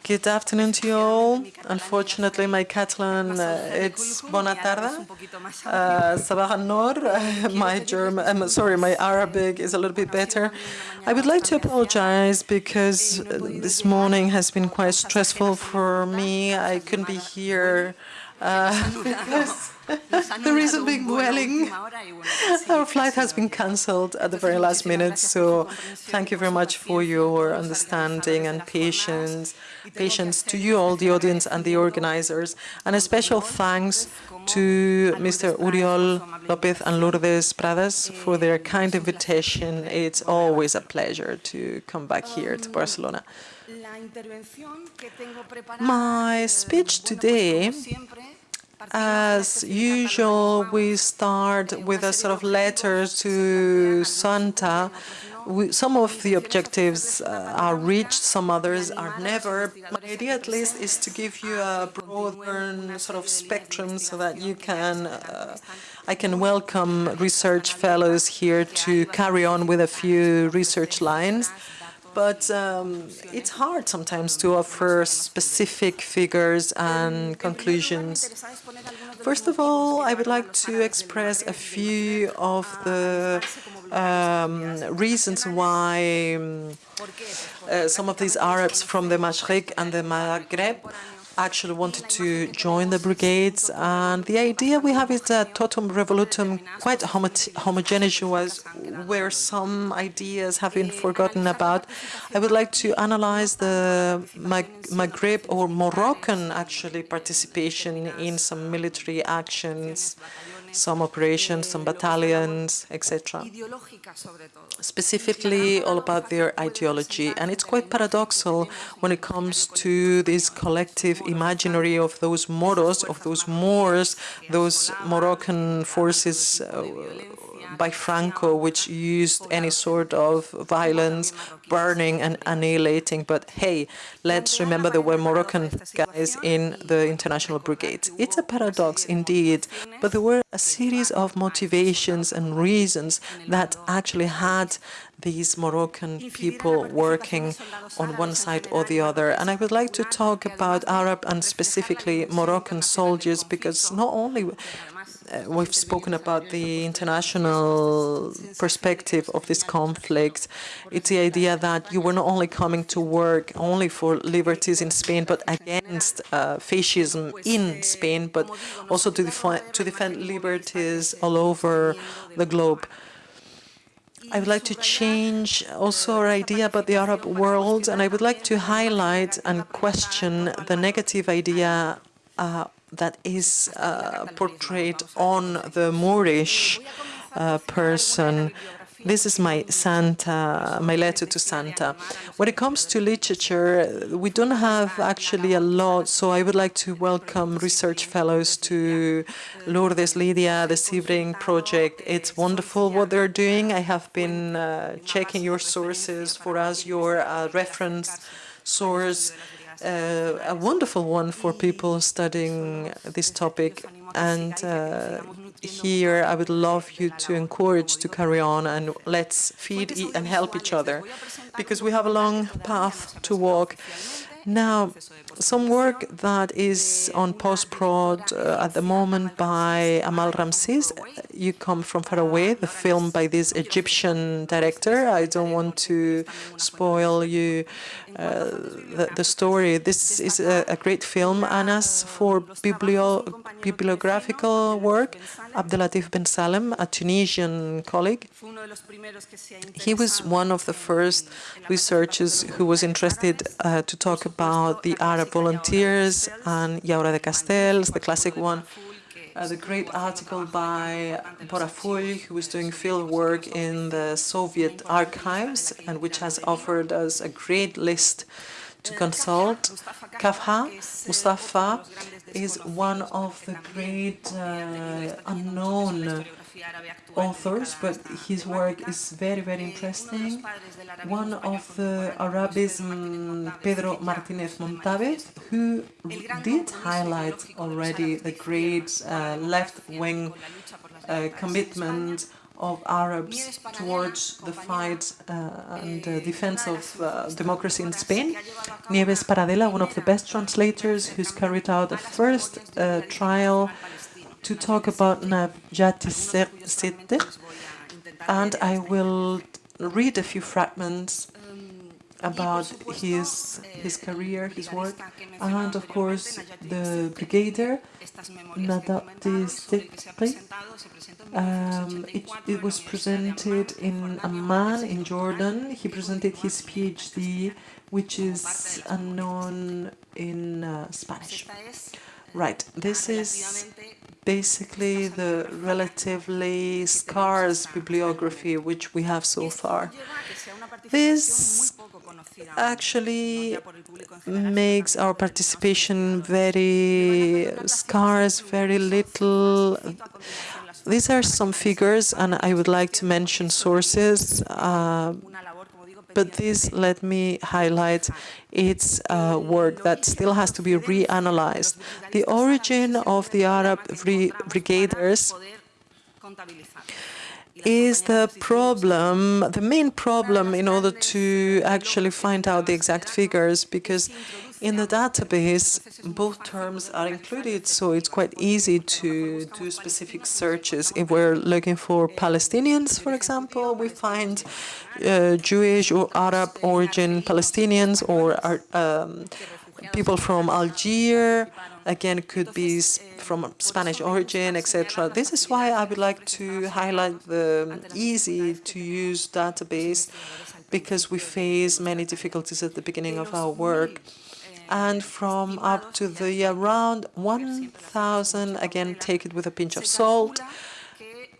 Good afternoon to you all. Unfortunately, my Catalan, uh, it's bona tarda, uh, sabah al-noor. My German, um, sorry, my Arabic is a little bit better. I would like to apologize because uh, this morning has been quite stressful for me. I couldn't be here uh, because the reason being Vueling. Our flight has been cancelled at the very last minute, so thank you very much for your understanding and patience, patience to you all, the audience and the organizers, and a special thanks to Mr. Oriol Lopez and Lourdes Prades for their kind invitation. It's always a pleasure to come back here to Barcelona. My speech today as usual, we start with a sort of letter to Santa. We, some of the objectives uh, are reached, some others are never. My idea, at least, is to give you a broader sort of spectrum so that you can, uh, I can welcome research fellows here to carry on with a few research lines but um, it's hard sometimes to offer specific figures and conclusions. First of all, I would like to express a few of the um, reasons why um, uh, some of these Arabs from the Mashriq and the Maghreb actually wanted to join the brigades. And the idea we have is that totum revolutum, quite homo homogeneous, was where some ideas have been forgotten about. I would like to analyze the Mag Maghreb or Moroccan actually participation in some military actions some operations, some battalions, etc. Specifically all about their ideology. And it's quite paradoxal when it comes to this collective imaginary of those Moros, of those Moors, those Moroccan forces uh, by Franco, which used any sort of violence, burning and annihilating. But hey, let's remember there were Moroccan guys in the international brigade. It's a paradox indeed, but there were a series of motivations and reasons that actually had these Moroccan people working on one side or the other. And I would like to talk about Arab and specifically Moroccan soldiers because not only we've spoken about the international perspective of this conflict. It's the idea that you were not only coming to work only for liberties in Spain, but against uh, fascism in Spain, but also to, to defend liberties all over the globe. I would like to change also our idea about the Arab world, and I would like to highlight and question the negative idea uh, that is uh, portrayed on the Moorish uh, person. This is my Santa, my letter to Santa. When it comes to literature, we don't have actually a lot, so I would like to welcome research fellows to Lourdes Lydia, the SIDBRID project. It's wonderful what they're doing. I have been uh, checking your sources for us, your uh, reference source uh, a wonderful one for people studying this topic. And uh, here I would love you to encourage to carry on and let's feed and help each other because we have a long path to walk. Now, some work that is on post-prod uh, at the moment by Amal Ramses. You come from far away, the film by this Egyptian director. I don't want to spoil you uh, the, the, story. This is a, a, great film. And as for biblio bibliographical work, Abdelatif Ben Salem, a Tunisian colleague, he was one of the first researchers who was interested uh, to talk about the Arab volunteers and Yaura de Castells, the classic one, uh, the great article by Borafull, who was doing field work in the Soviet archives and which has offered us a great list to consult. Kafha Mustafa is one of the great uh, unknown authors, but his work is very, very interesting. One of the Arabism, Pedro Martinez Montavez, who did highlight already the great uh, left-wing uh, commitment of Arabs towards the fight uh, and uh, defense of uh, democracy in Spain. Nieves Paradela, one of the best translators who's carried out the first uh, trial to talk about Najati Sitte. And I will read a few fragments about his his career, his work, and of course the brigadier Sitte um, it, it, was presented in Amman in Jordan. He presented his PhD, which is unknown in uh, Spanish. Right, this is basically the relatively scarce bibliography which we have so far. This actually makes our participation very scarce, very little these are some figures, and I would like to mention sources, uh, but this let me highlight its uh, work that still has to be reanalyzed. The origin of the Arab brigaders is the problem, the main problem in order to actually find out the exact figures, because in the database, both terms are included, so it's quite easy to do specific searches. If we're looking for Palestinians, for example, we find uh, Jewish or Arab origin Palestinians or um, people from Algeria, again, could be from Spanish origin, etc. This is why I would like to highlight the easy-to-use database because we face many difficulties at the beginning of our work and from up to the around 1,000, again, take it with a pinch of salt,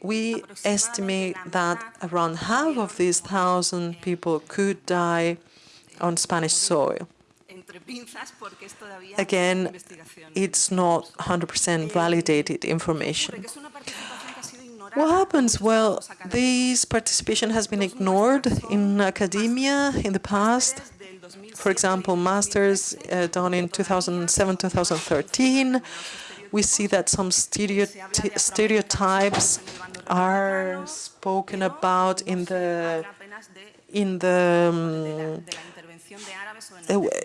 we estimate that around half of these 1,000 people could die on Spanish soil. Again, it's not 100% validated information. What happens? Well, this participation has been ignored in academia in the past. For example, masters uh, done in 2007-2013, we see that some stereotypes are spoken about in the in the um,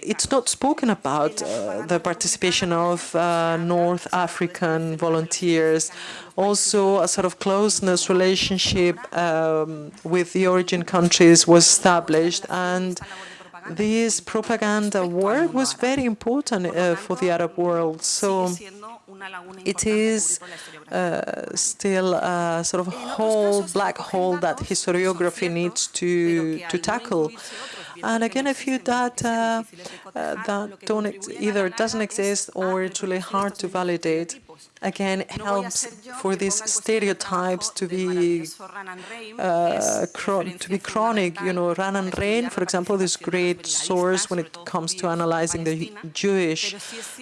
it's not spoken about uh, the participation of uh, North African volunteers. Also, a sort of closeness relationship um, with the origin countries was established, and this propaganda work was very important uh, for the Arab world. So it is uh, still a sort of whole black hole that historiography needs to, to tackle. And again, a few data uh, that don't either doesn't exist or it's really hard to validate again helps for these stereotypes to be uh, to be chronic. You know, Raanan Rein, for example, this great source when it comes to analyzing the Jewish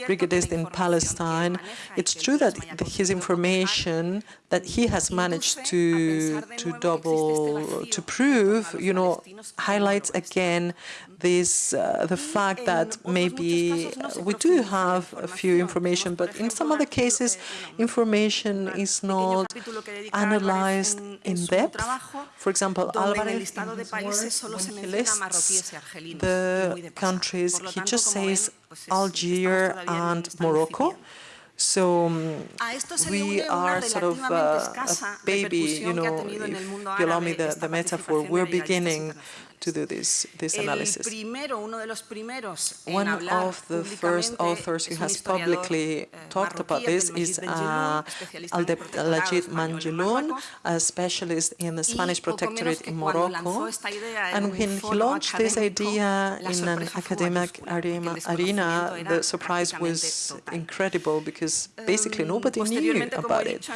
brigadists in Palestine. It's true that his information that he has managed to to double to prove, you know, highlights again this uh, the fact that maybe we do have a few information, but in some other cases information is not analyzed in depth. For example, Alvarez, in his work, when he lists the countries, he just says Algeria and Morocco. So um, we are sort of uh, a baby, you know, if you allow me the, the metaphor, we're beginning to do this, this analysis. One of the first authors who has publicly eh, talked about this is uh, Abdelmajid Benjelloun, a specialist in the Spanish protectorate in Morocco. And when he launched this idea in an academic arena, the surprise was incredible because basically nobody knew about it.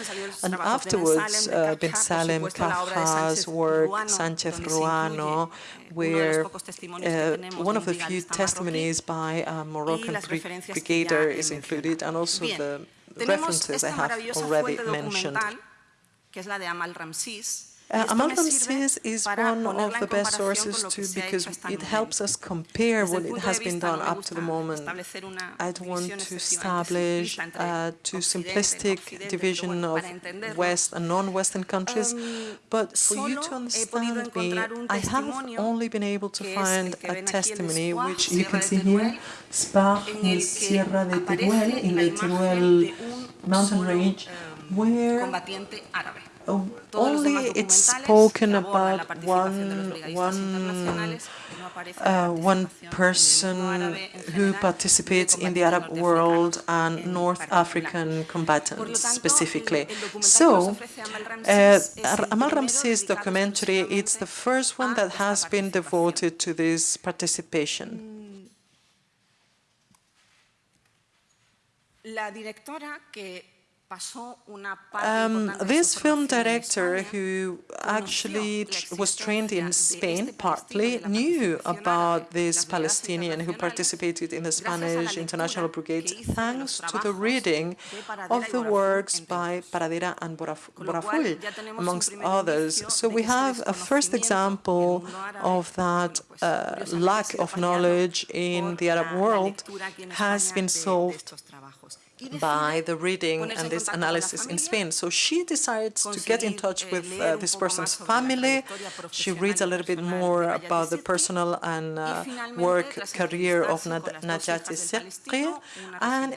And afterwards, uh, Bin Salem, Kaffa's work, Sanchez Ruano, where uh, one of the few testimonies by a Moroccan brigadier is included, and also the references I have already mentioned. Uh, Amal Ramses is one of the best sources too because it helps us compare what it has been done up to the moment. I don't want to establish a too simplistic division of West and non-Western countries, but for you to understand me, I have only been able to find a testimony, which you can see here, Spar in Sierra de Teruel, in the Teruel mountain range, where only it's spoken about one, one, uh, one person who participates in the Arab world and North African combatants specifically. So, uh, Amal Ramses documentary, it's the first one that has been devoted to this participation. La directora que um, this film director, who actually was trained in Spain partly, knew about this Palestinian who participated in the Spanish International Brigade thanks to the reading of the works by Paradela and Borafull, amongst others. So we have a first example of that uh, lack of knowledge in the Arab world has been solved by the reading and this analysis in Spain. So she decides to get in touch with uh, this person's family. She reads a little bit more about the personal and uh, work career of Najati Sidqi, and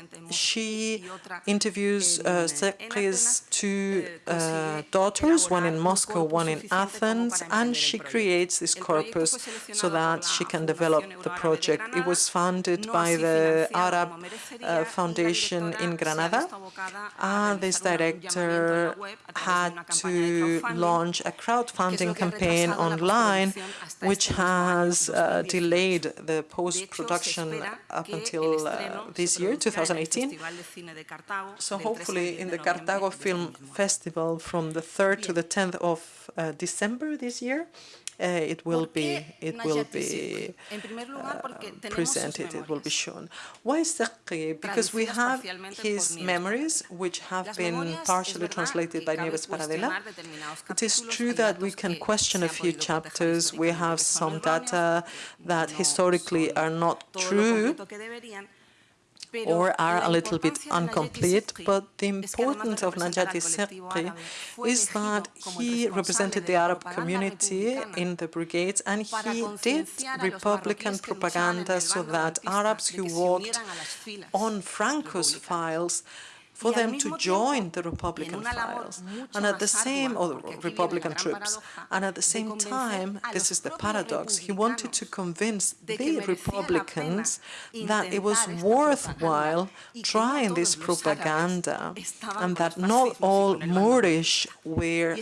she interviews uh, Sidqi's two uh, daughters, one in Moscow, one in Athens, and she creates this corpus so that she can develop the project. It was funded by the Arab uh, Foundation in Granada. And this director had to launch a crowdfunding campaign online, which has uh, delayed the post-production up until uh, this year, 2018. So hopefully in the Cartago Film Festival from the 3rd to the 10th of uh, December this year, it will be it will be uh, presented, it will be shown. Why Sidqi? Because we have his memories, which have been partially translated by Nieves Paradela. It is true that we can question a few chapters. We have some data that historically are not true, or are a little bit incomplete, but the importance of Najati Sidqi is that he represented the Arab community in the brigades and he did Republican propaganda so that Arabs who worked on Franco's files for them to join the Republican files and at the same or Republican troops. and at the same time this is the paradox. He wanted to convince the Republicans that it was worthwhile trying this propaganda and that not all Moorish were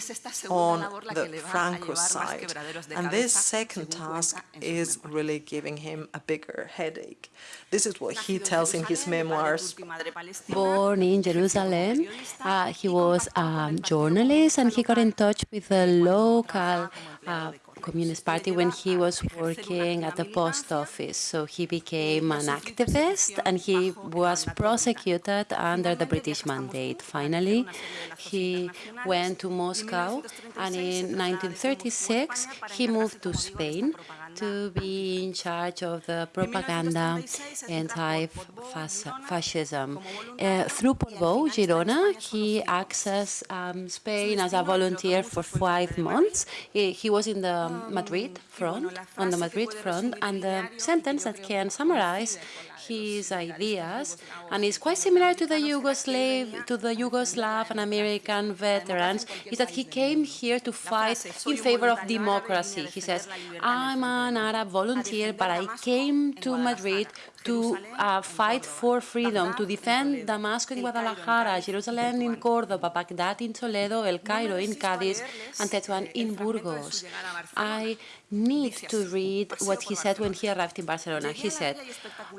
on the Franco side. and this second task is really giving him a bigger headache this is what he tells in his memoirs born in Jerusalem. Uh, he was a journalist and he got in touch with the local uh, Communist Party when he was working at the post office. So he became an activist and he was prosecuted under the British mandate. Finally, he went to Moscow and in 1936 he moved to Spain to be in charge of the propaganda anti-fascism. Uh, through Portbou, Girona, he accessed um, Spain as a volunteer for five months. He, he was in the Madrid front, on the Madrid front, and the sentence that can summarize his ideas, and is quite similar to the Yugoslav, to the Yugoslav and American veterans, is that he came here to fight in favor of democracy. He says, I'm an Arab volunteer, but I came to Madrid to uh, fight for freedom, to defend Damascus in Guadalajara, Jerusalem in Córdoba, Baghdad in Toledo, El Cairo in Cádiz, and Tetuan in Burgos. I need to read what he said when he arrived in Barcelona. He said,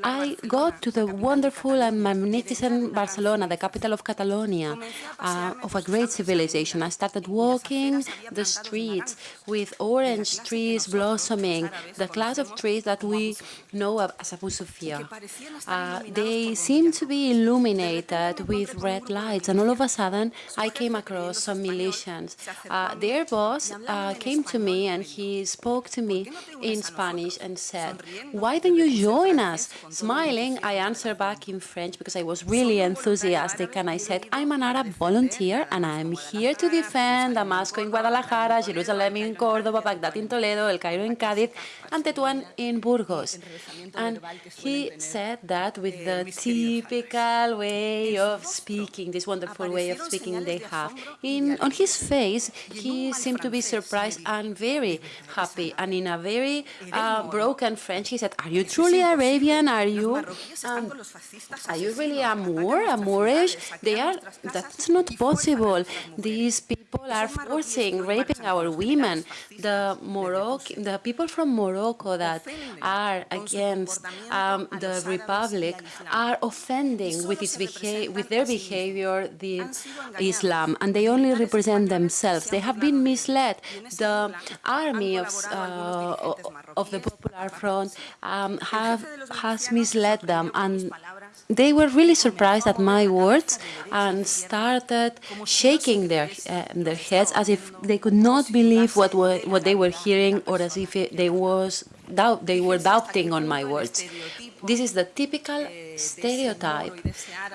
I got to the wonderful and magnificent Barcelona, the capital of Catalonia, uh, of a great civilization. I started walking the streets with orange trees blossoming, the class of trees that we know as Abu Sofia. Uh, they seemed to be illuminated with red lights, and all of a sudden I came across some militians. Uh, their boss uh, came to me and he spoke to me in Spanish and said, why don't you join us? Smiling, I answered back in French because I was really enthusiastic and I said, I'm an Arab volunteer and I'm here to defend Damasco in Guadalajara, Jerusalem in Córdoba, Baghdad in Toledo, El Cairo in Cádiz, and Tetuán in Burgos. And he said that with the typical way of speaking, this wonderful way of speaking they have. In, on his face, he seemed to be surprised and very happy. And in a very uh, broken French, he said, are you truly Arabian? Are you, um, are you really a Moor, a Moorish? They are, that's not possible. These people are forcing, raping our women. The Morocco, the people from Morocco that are against um, the Republic are offending with, its with their behavior the Islam, and they only represent themselves. They have been misled. The army of, uh, of the Popular Front um, have, has misled them, and they were really surprised at my words and started shaking their uh, their heads as if they could not believe what were, what they were hearing or as if it, they was doubt they were doubting on my words. This is the typical stereotype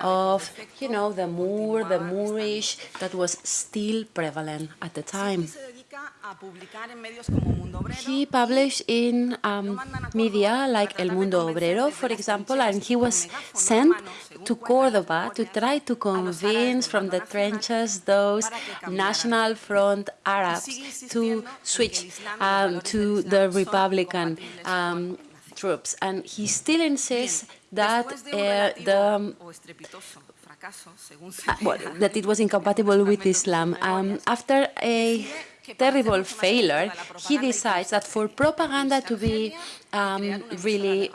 of, you know, the Moor, the Moorish that was still prevalent at the time. He published in um, media like El Mundo Obrero, for example, and he was sent to Cordoba to try to convince from the trenches those National Front Arabs to switch um, to the Republican um, troops. And he still insists that uh, the uh, well, that it was incompatible with Islam. Um, after a terrible failure, he decides that for propaganda to be um, really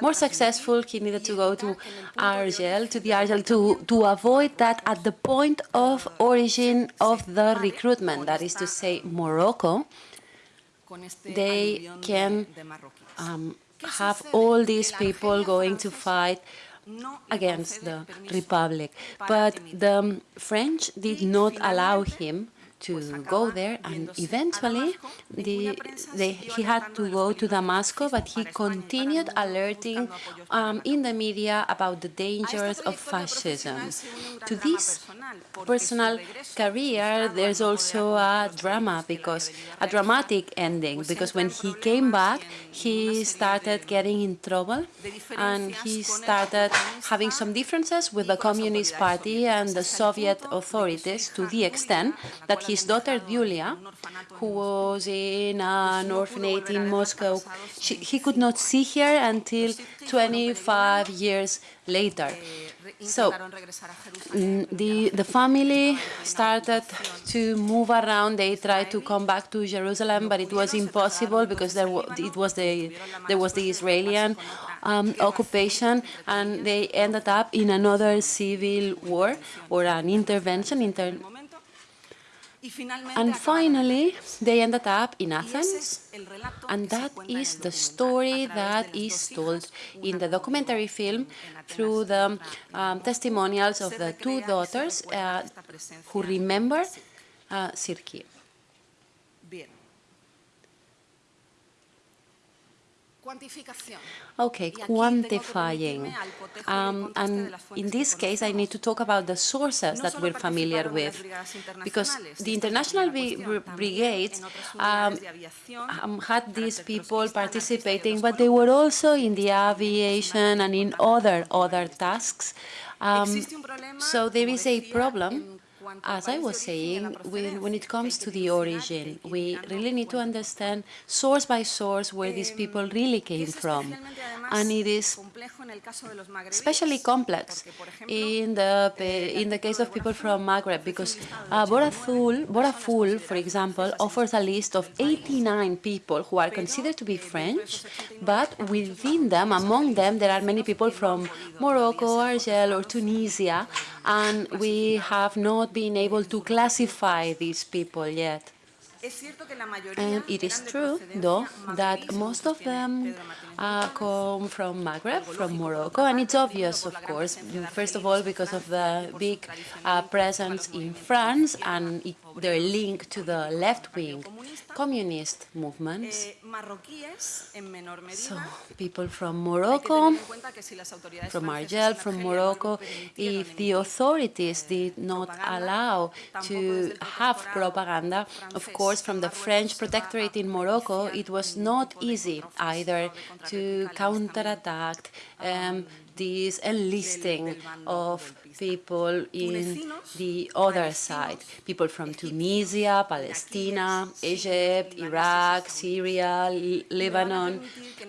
more successful, he needed to go to Argel, to the Argel, to, to avoid that at the point of origin of the recruitment, that is to say, Morocco, they can um, have all these people going to fight against the Republic. But the French did not allow him to go there, and eventually the, they, he had to go to Damascus, but he continued alerting um, in the media about the dangers of fascism. To this personal career, there's also a drama, because a dramatic ending, because when he came back, he started getting in trouble, and he started having some differences with the Communist Party and the Soviet authorities to the extent that he his daughter Yulia, who was in an orphanage in Moscow, she, he could not see her until 25 years later. So mm, the, the family started to move around. They tried to come back to Jerusalem, but it was impossible because there it was the, there was the Israeli um, occupation, and they ended up in another civil war or an intervention, inter and finally, they ended up in Athens, and that is the story that is told in the documentary film through the um, testimonials of the two daughters uh, who remember uh, Sirki. Okay, quantifying. Um, and in this case, I need to talk about the sources that we're familiar with, because the international brigades um, um, had these people participating, but they were also in the aviation and in other other tasks. Um, so there is a problem as I was saying, when, it comes to the origin, we really need to understand source by source where these people really came from. And it is especially complex in the, in the case of people from Maghreb, because uh, Borazul, Boraful, for example, offers a list of 89 people who are considered to be French, but within them, among them, there are many people from Morocco, Algeria, or Tunisia, and we have not been able to classify these people yet. And it is true, though, that most of them uh, come from Maghreb, from Morocco, and it's obvious, of course, first of all, because of the big uh, presence in France and it, their link to the left-wing communist movements. So people from Morocco, from Argel, from Morocco, if the authorities did not allow to have propaganda, of course, from the French protectorate in Morocco, it was not easy either to counterattack um, this enlisting of people in the other side, people from Tunisia, Palestine, Egypt, Iraq, Syria, Lebanon,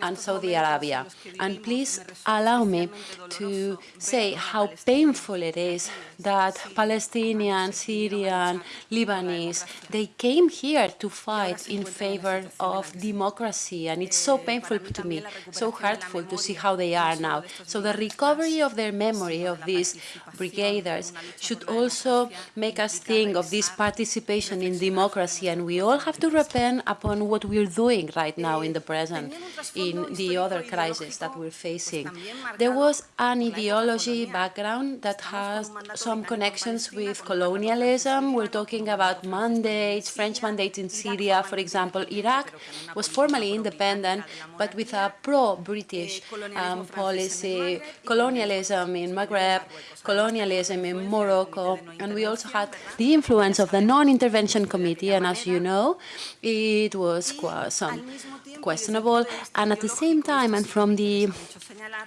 and Saudi Arabia. And please allow me to say how painful it is that Palestinian, Syrian, Lebanese, they came here to fight in favor of democracy. And it's so painful to me, so hurtful to see how they are now. So the recovery of their memory of these brigaders should also make us think of this participation in democracy. And we all have to repent upon what we're doing right now in the present, in the other crisis that we're facing. There was an ideology background that has some connections with colonialism. We're talking about mandates, French mandates in Syria, for example. Iraq was formally independent, but with a pro-British um, policy, colonialism in Maghreb, colonialism in Morocco, and we also had the influence of the Non-Intervention Committee, and as you know, it was some questionable, and at the same time, and from the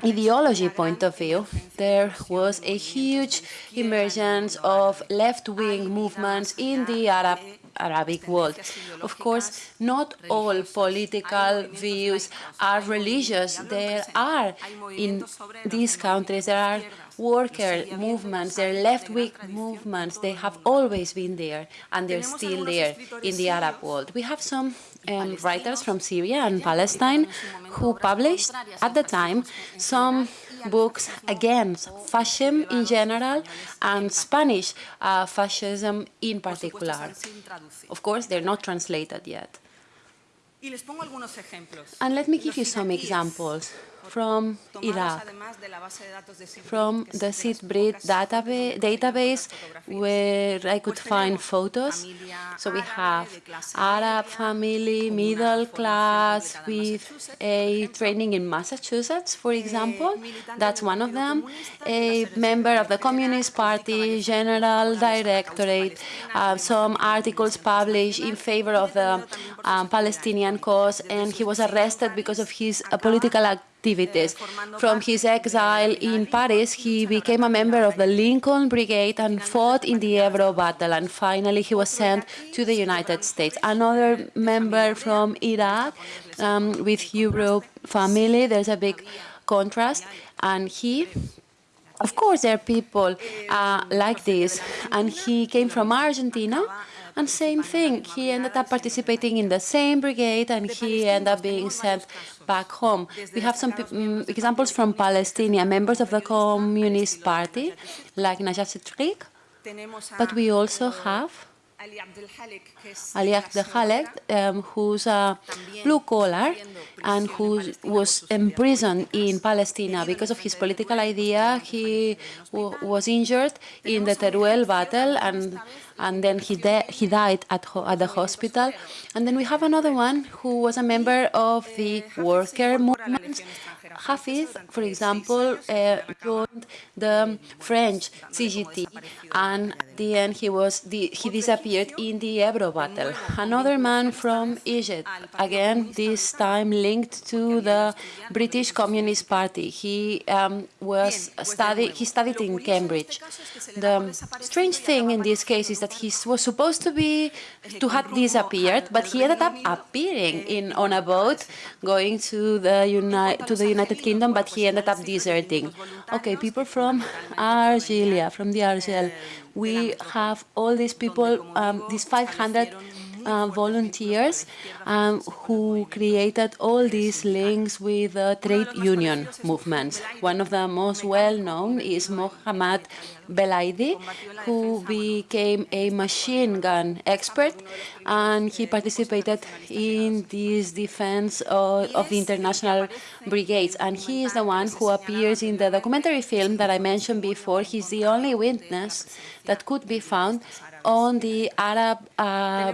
ideology point of view, there was a huge emergence of left-wing movements in the Arab Arabic world. Of course, not all political views are religious. There are, in these countries, there are worker movements, there are left-wing movements. They have always been there, and they're still there in the Arab world. We have some um, writers from Syria and Palestine who published, at the time, some books against fascism in general and Spanish uh, fascism in particular. Of course, they're not translated yet. And let me give you some examples from Iraq, from the SIDBRID database where I could find photos. So we have Arab family, middle class, with a training in Massachusetts, for example. That's one of them. A member of the Communist Party, General Directorate, uh, some articles published in favor of the um, Palestinian cause, and he was arrested because of his uh, political activity activities. From his exile in Paris, he became a member of the Lincoln Brigade and fought in the Ebro battle, and finally he was sent to the United States. Another member from Iraq um, with Europe family, there's a big contrast, and he of course, there are people uh, like this, and he came from Argentina, and same thing, he ended up participating in the same brigade and he ended up being sent back home. We have some um, examples from Palestine, members of the Communist Party, like Najat Tariq, but we also have Ali Abdelhalek, um, who's a blue collar and who was imprisoned in Palestine because of his political idea. He was injured in the Teruel battle and and then he, he died at, at the hospital. And then we have another one who was a member of the worker movement. Hafiz, for example, uh, joined the French CGT, and at the end he was the, he disappeared in the Ebro battle. Another man from Egypt, again this time linked to the British Communist Party. He um, was study he studied in Cambridge. The strange thing in this case is that he was supposed to be to have disappeared, but he ended up appearing in on a boat going to the United to the United Kingdom, but he ended up deserting. Okay, people from Argelia, from the Argel, we have all these people, um, these 500 uh, volunteers um, who created all these links with the trade union movements. One of the most well-known is Mohammad Belaidi, who became a machine gun expert, and he participated in this defense of, of the international brigades. And he is the one who appears in the documentary film that I mentioned before. He's the only witness that could be found on the Arab uh,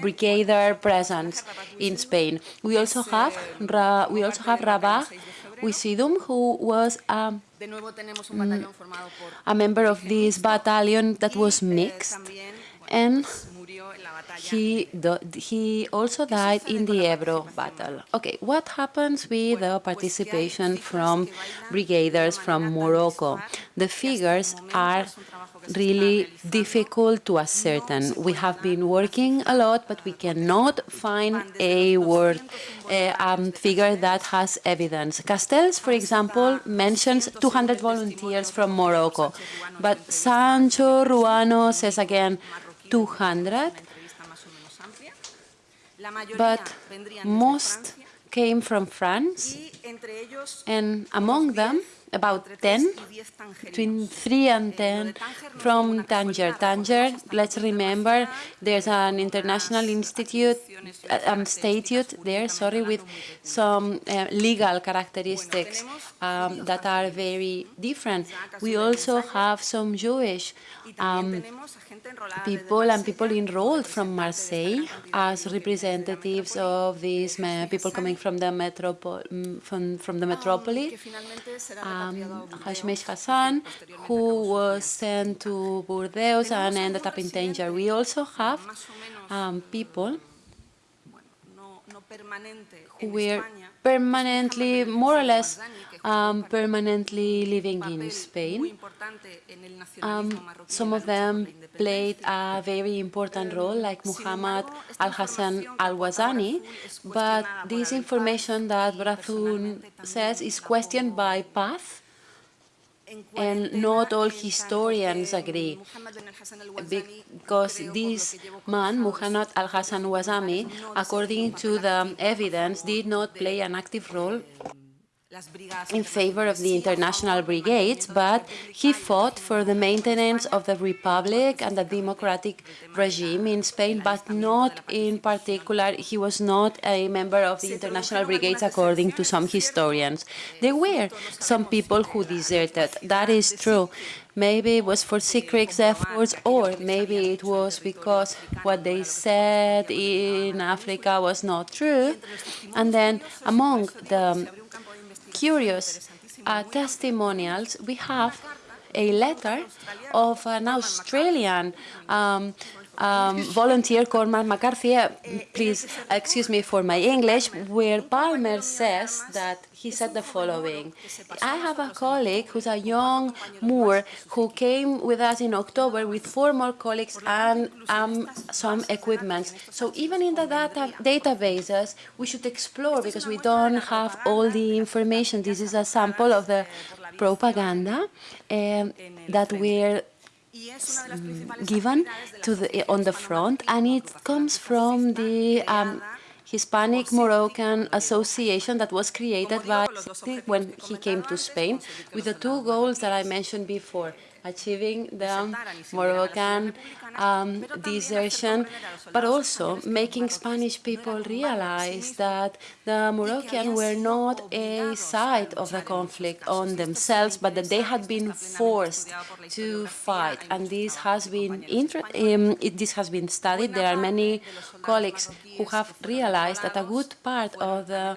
brigadier presence in Spain. We also have we also have Rabah Oussidhoum, who was um, a member of this battalion that was mixed, and he, he also died in the Ebro battle. Okay, what happens with the participation from brigaders from Morocco? The figures are really difficult to ascertain. We have been working a lot, but we cannot find a word, a um, figure that has evidence. Castells, for example, mentions 200 volunteers from Morocco, but Sanchez Ruano says again 200, but most came from France, and among them, about 10, between 3 and 10 from Tanger. Tanger, let's remember, there's an international institute, uh, um, statute there, sorry, with some uh, legal characteristics um, that are very different. We also have some Jewish um, people and people enrolled from Marseille as representatives of these people coming from the from, from the metropolis. Um, Hashmesh Hassan, who was sent to Burdeos and ended up in danger. We also have um, people who were permanently, more or less, um, permanently living in Spain. Um, some of them played a very important role, like Muhammad al-Hassan al-Wazani, but this information that Brazun says is questioned by PATH, and not all historians agree, because this man, Muhammad al-Hassan Wazani, according to the evidence, did not play an active role in favor of the international brigades, but he fought for the maintenance of the republic and the democratic regime in Spain, but not in particular, he was not a member of the international brigades according to some historians. There were some people who deserted, that is true. Maybe it was for secret efforts, or maybe it was because what they said in Africa was not true. And then among the curious uh, testimonials, we have a letter of an Australian um, um, volunteer, Cormac McCarthy, uh, please excuse me for my English, where Palmer says that he said the following. I have a colleague who's a young Moor who came with us in October with four more colleagues and um, some equipment. So even in the data databases, we should explore because we don't have all the information. This is a sample of the propaganda um, that we're given to the, on the front, and it comes from the um, Hispanic Moroccan Association that was created by when he came to Spain with the two goals that I mentioned before. achieving the Moroccan um, desertion, but also making Spanish people realize that the Moroccan were not a side of the conflict on themselves, but that they had been forced to fight. And this has been um, it, this has been studied. There are many colleagues who have realized that a good part of the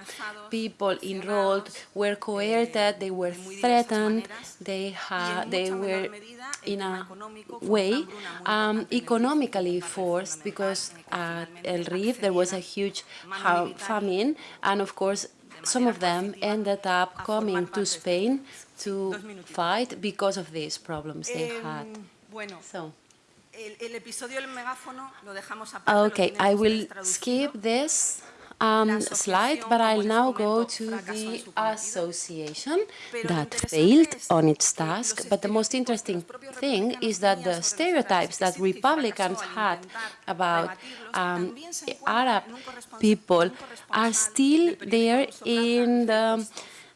people enrolled were coerced, they were threatened, they, they were in a way um, economically forced because at El Rif there was a huge famine and of course some of them ended up coming to Spain to fight because of these problems they had. So. Okay, I will skip this um, slide, but I'll now go to the association that failed on its task. But the most interesting thing is that the stereotypes that Republicans had about um, Arab people are still there in the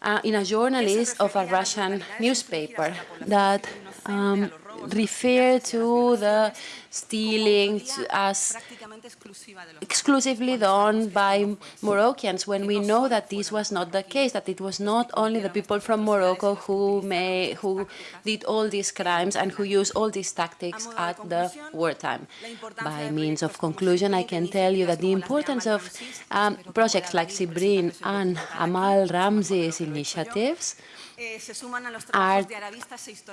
uh, in a journalist of a Russian newspaper that um, refer to the stealing to as exclusively done by Moroccans when we know that this was not the case, that it was not only the people from Morocco who may, who did all these crimes and who used all these tactics at the wartime. By means of conclusion, I can tell you that the importance of um, projects like SIDBRID and Amal Ramzi's initiatives are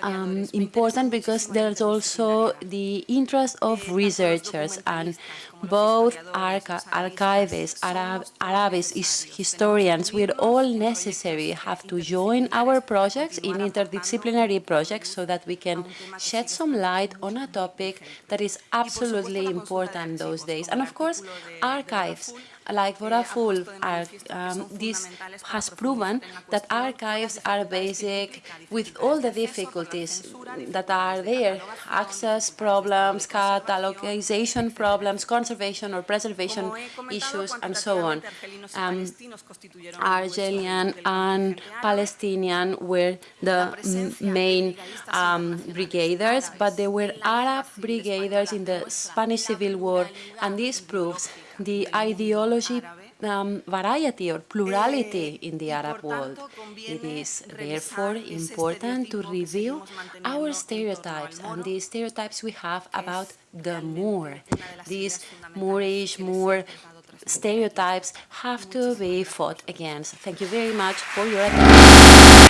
um, important because there's also the interest of researchers and both archivists, Arab, Arabists, historians, we're all necessary, have to join our projects in interdisciplinary projects so that we can shed some light on a topic that is absolutely important those days. And of course, archives like Vodafone, um, this has proven that archives are basic with all the difficulties that are there, access problems, catalogization problems, conservation or preservation issues, and so on. Um, Argelian and Palestinian were the main um, brigaders, but there were Arab brigaders in the Spanish Civil War, and this proves the ideology um, variety or plurality in the Arab world. It is therefore important to review our stereotypes and the stereotypes we have about the Moor. These Moorish, Moor stereotypes have to be fought against. Thank you very much for your attention.